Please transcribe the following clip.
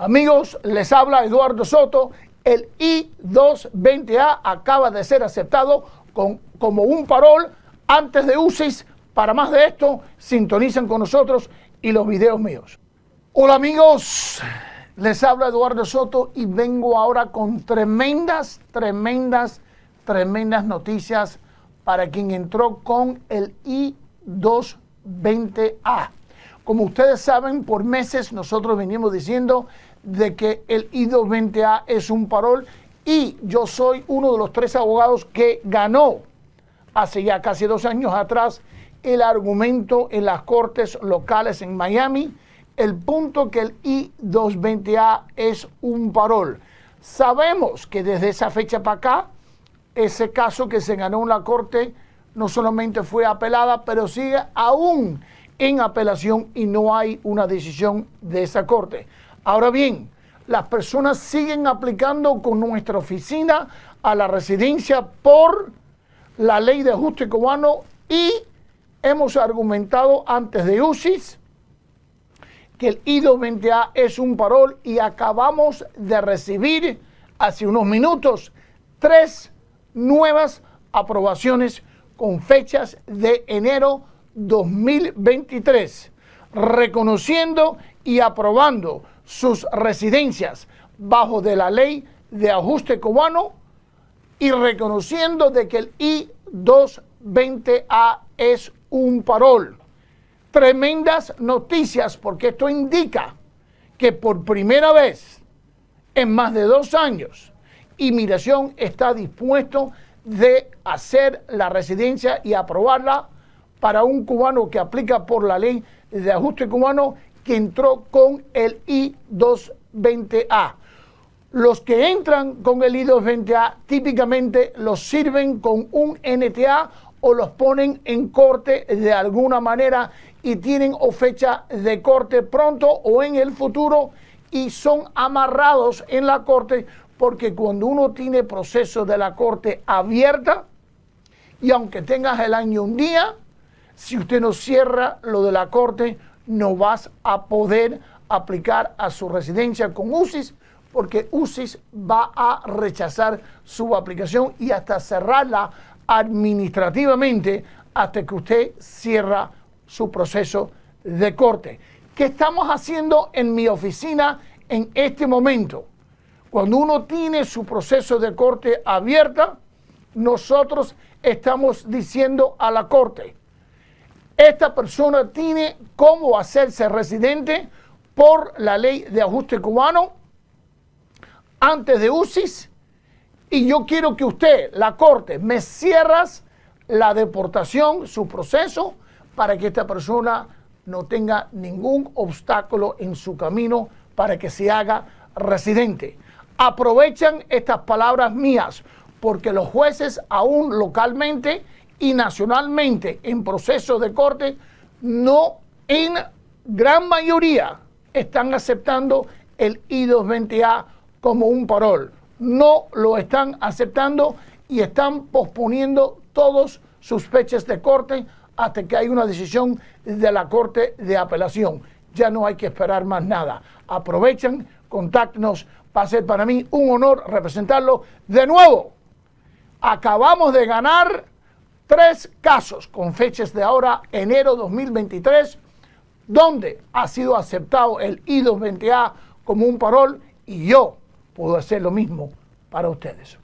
Amigos, les habla Eduardo Soto. El I-220A acaba de ser aceptado con, como un parol antes de UCIS. Para más de esto, sintonizan con nosotros y los videos míos. Hola amigos, les habla Eduardo Soto y vengo ahora con tremendas, tremendas, tremendas noticias para quien entró con el I-220A. Como ustedes saben, por meses nosotros venimos diciendo de que el I-220A es un parol y yo soy uno de los tres abogados que ganó hace ya casi dos años atrás el argumento en las cortes locales en Miami, el punto que el I-220A es un parol. Sabemos que desde esa fecha para acá, ese caso que se ganó en la corte no solamente fue apelada, pero sigue aún en apelación y no hay una decisión de esa corte. Ahora bien, las personas siguen aplicando con nuestra oficina a la residencia por la ley de ajuste cubano y hemos argumentado antes de UCIS que el I-220A es un parol y acabamos de recibir hace unos minutos tres nuevas aprobaciones con fechas de enero 2023, reconociendo y aprobando sus residencias bajo de la ley de ajuste cubano y reconociendo de que el I-220A es un parol. Tremendas noticias porque esto indica que por primera vez en más de dos años, Inmigración está dispuesto de hacer la residencia y aprobarla para un cubano que aplica por la ley de ajuste cubano que entró con el I-220A. Los que entran con el I-220A típicamente los sirven con un NTA o los ponen en corte de alguna manera y tienen o fecha de corte pronto o en el futuro y son amarrados en la corte porque cuando uno tiene proceso de la corte abierta y aunque tengas el año un día, si usted no cierra lo de la corte, no vas a poder aplicar a su residencia con UCIS porque UCIS va a rechazar su aplicación y hasta cerrarla administrativamente hasta que usted cierra su proceso de corte. ¿Qué estamos haciendo en mi oficina en este momento? Cuando uno tiene su proceso de corte abierta, nosotros estamos diciendo a la corte, esta persona tiene cómo hacerse residente por la ley de ajuste cubano antes de UCIS y yo quiero que usted, la corte, me cierras la deportación, su proceso, para que esta persona no tenga ningún obstáculo en su camino para que se haga residente. Aprovechan estas palabras mías porque los jueces aún localmente y nacionalmente en proceso de corte no en gran mayoría están aceptando el I-220A como un parol. No lo están aceptando y están posponiendo todos sus fechas de corte hasta que hay una decisión de la Corte de Apelación. Ya no hay que esperar más nada. Aprovechen, contáctenos. Va a ser para mí un honor representarlo de nuevo. Acabamos de ganar tres casos con fechas de ahora, enero 2023, donde ha sido aceptado el I-220A como un parol y yo puedo hacer lo mismo para ustedes.